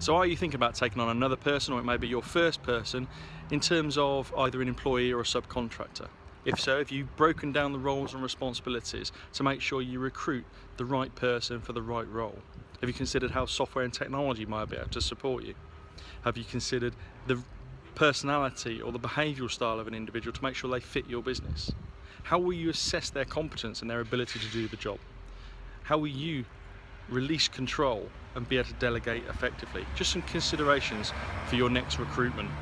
So are you thinking about taking on another person or it may be your first person in terms of either an employee or a subcontractor? If so, have you broken down the roles and responsibilities to make sure you recruit the right person for the right role? Have you considered how software and technology might be able to support you? Have you considered the personality or the behavioural style of an individual to make sure they fit your business? How will you assess their competence and their ability to do the job? How will you release control and be able to delegate effectively? Just some considerations for your next recruitment